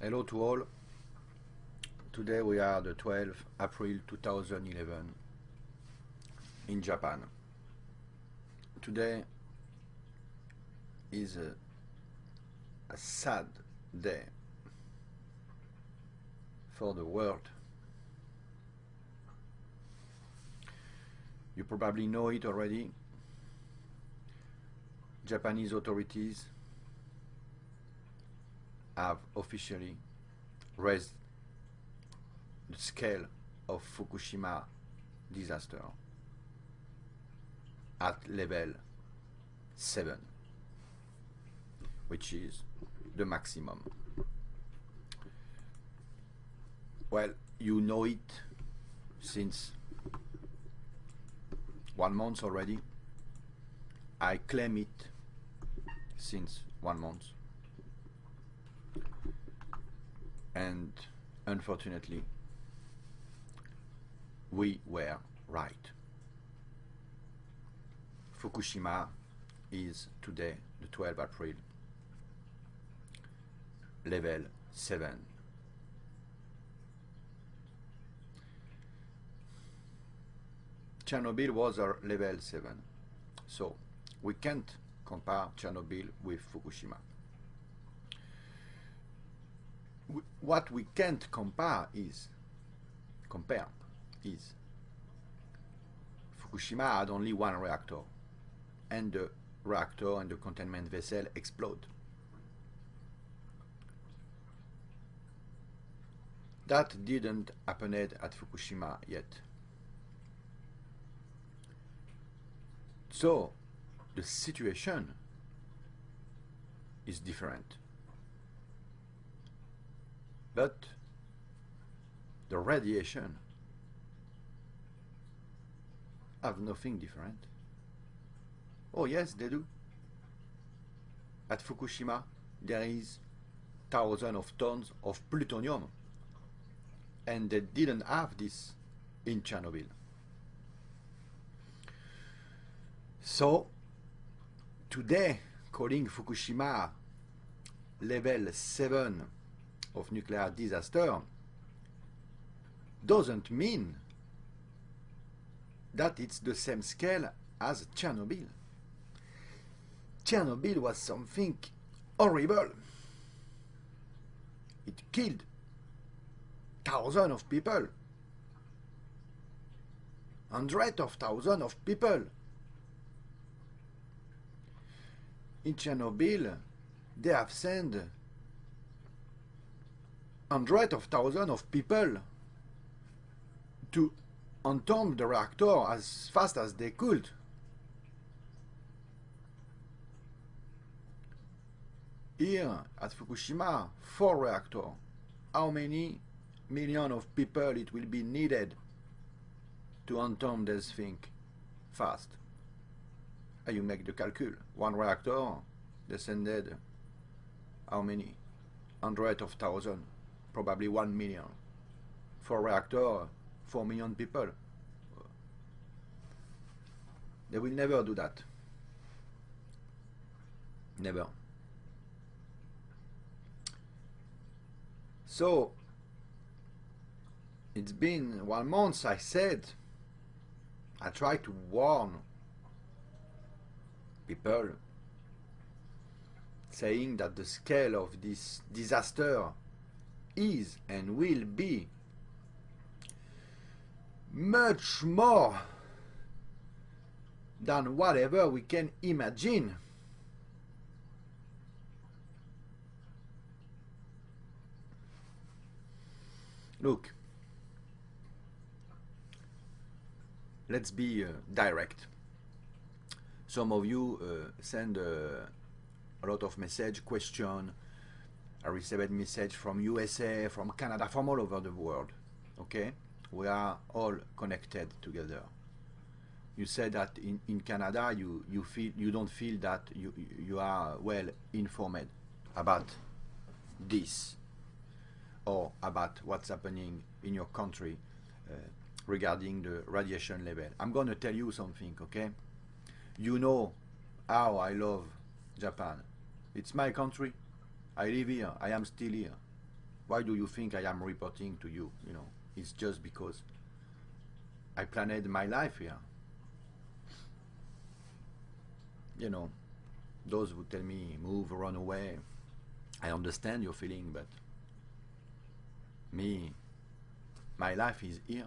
Hello to all. Today we are the 12th April 2011 in Japan. Today is a, a sad day for the world. You probably know it already. Japanese authorities have officially raised the scale of Fukushima disaster at level 7 which is the maximum. Well you know it since one month already. I claim it since one month and unfortunately we were right. Fukushima is today the 12th April level 7 Chernobyl was our level 7 so we can't compare Chernobyl with Fukushima what we can't compare is compare is Fukushima had only one reactor and the reactor and the containment vessel explode. That didn't happen at Fukushima yet. So the situation is different. But the radiation have nothing different. Oh yes, they do. At Fukushima, there is thousands of tons of plutonium. And they didn't have this in Chernobyl. So, today, calling Fukushima level 7 of nuclear disaster doesn't mean that it's the same scale as Chernobyl. Chernobyl was something horrible. It killed thousands of people. Hundreds of thousands of people. In Chernobyl, they have sent hundreds of thousands of people to entomb the reactor as fast as they could. Here at Fukushima, four reactor. How many million of people it will be needed to entomb this thing fast? And you make the calcul. One reactor descended how many? Hundreds of thousands, probably one million. Four reactor, 4 million people. They will never do that. Never. So, it's been one month I said, I tried to warn people saying that the scale of this disaster is and will be much more than whatever we can imagine. Look, let's be uh, direct. Some of you uh, send uh, a lot of message, question. I received message from USA, from Canada, from all over the world. Okay? we are all connected together. You said that in, in Canada you, you feel you don't feel that you you are well informed about this or about what's happening in your country uh, regarding the radiation level. I'm going to tell you something, okay? You know how I love Japan. It's my country. I live here. I am still here. Why do you think I am reporting to you? You know, it's just because I planned my life here. You know, those who tell me move, run away, I understand your feeling, but me, my life is here.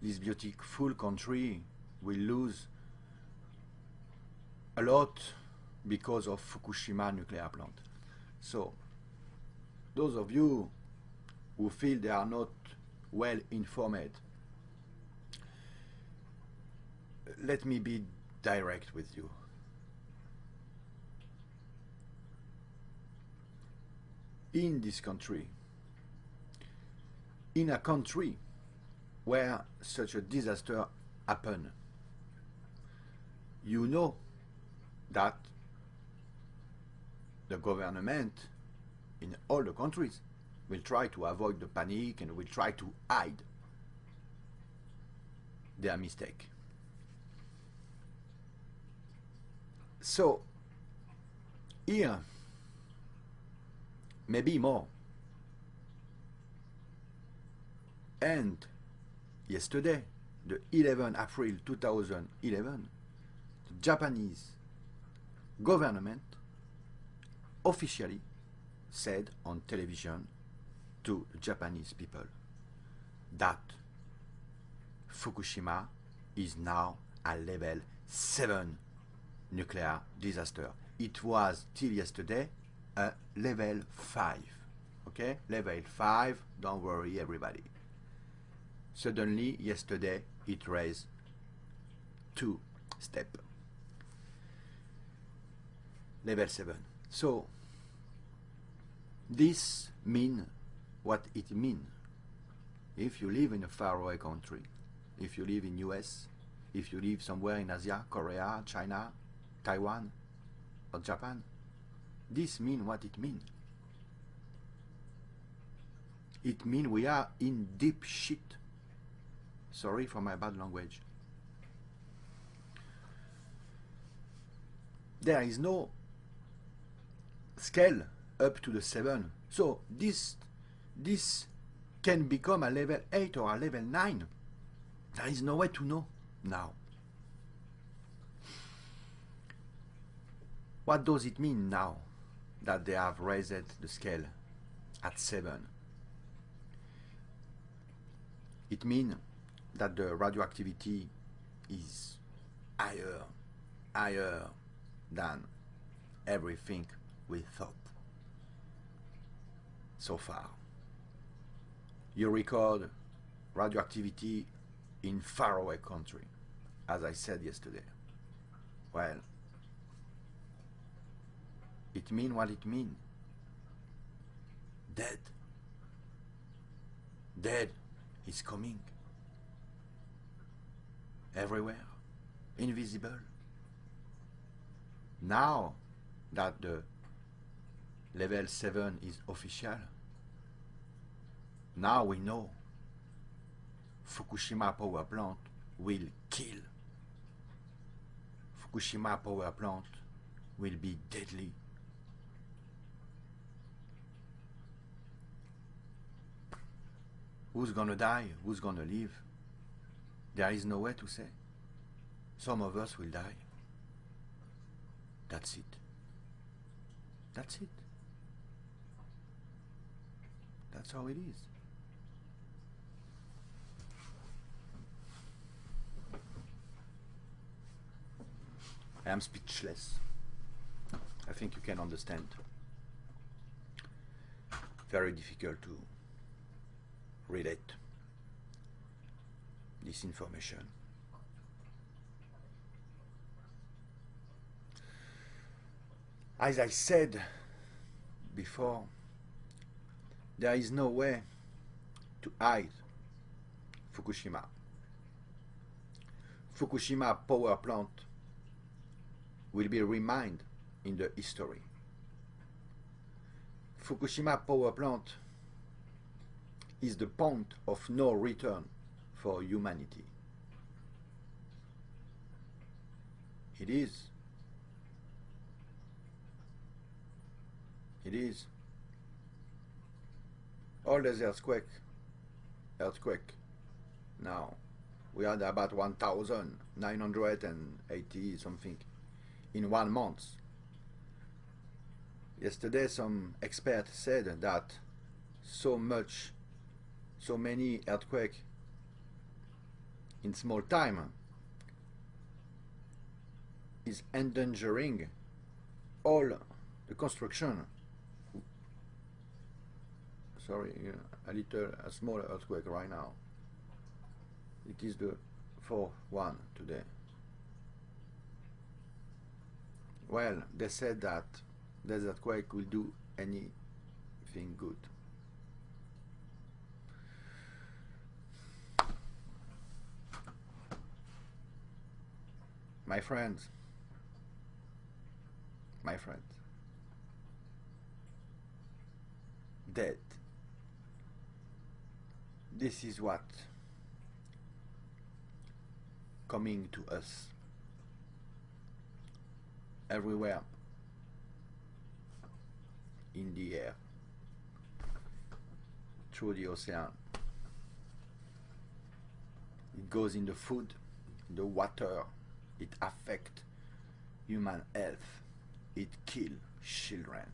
This beautiful country will lose a lot because of Fukushima nuclear plant. So, those of you who feel they are not well informed, let me be direct with you. In this country, in a country where such a disaster happened, you know that the government in all the countries will try to avoid the panic and will try to hide their mistake. So, here, maybe more. And yesterday, the 11 April 2011, the Japanese government officially said on television to Japanese people that Fukushima is now a level 7 nuclear disaster. It was till yesterday a level 5. Okay? Level 5, don't worry everybody. Suddenly, yesterday, it raised two step. Level 7. So, this mean what it mean. If you live in a faraway country, if you live in US, if you live somewhere in Asia, Korea, China, Taiwan, or Japan, this mean what it mean. It mean we are in deep shit. Sorry for my bad language. There is no scale up to the 7. So this, this can become a level 8 or a level 9. There is no way to know now. What does it mean now that they have raised the scale at 7? It means that the radioactivity is higher, higher than everything we thought so far. You record radioactivity in faraway country, as I said yesterday. Well, it mean what it mean. Dead. Dead is coming. Everywhere. Invisible. Now that the level 7 is official, now we know Fukushima power plant will kill. Fukushima power plant will be deadly. Who's gonna die? Who's gonna live? There is no way to say. Some of us will die. That's it. That's it. That's how it is. I am speechless. I think you can understand. Very difficult to relate this information. As I said before, there is no way to hide Fukushima. Fukushima power plant will be reminded in the history. Fukushima power plant is the point of no return for humanity. It is. It is. All the earthquake, earthquake. Now, we had about 1,980 something in one month. Yesterday, some expert said that so much, so many earthquake in small time is endangering all the construction. Sorry, a little, a small earthquake right now. It is the fourth one today. Well, they said that this earthquake will do anything good. My friends, my friends, dead. This is what coming to us everywhere in the air through the ocean. It goes in the food the water. It affects human health. It kill children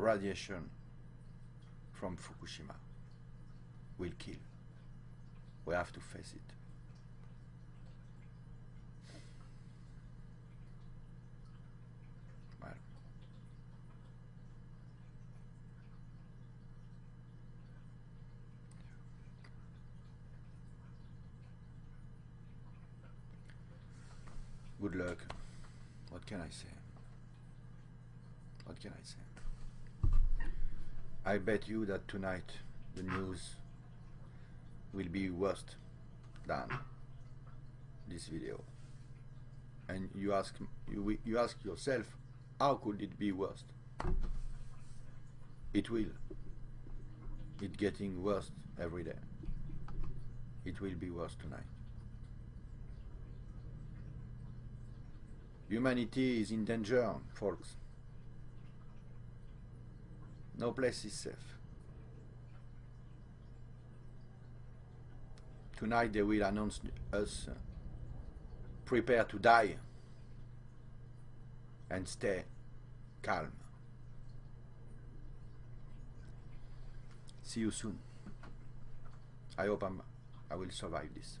radiation from Fukushima will kill. We have to face it. Well. Good luck. What can I say? What can I say? I bet you that tonight the news will be worse than this video. And you ask you you ask yourself, how could it be worse? It will. It's getting worse every day. It will be worse tonight. Humanity is in danger, folks. No place is safe. Tonight they will announce us uh, prepare to die and stay calm. See you soon. I hope I'm, I will survive this.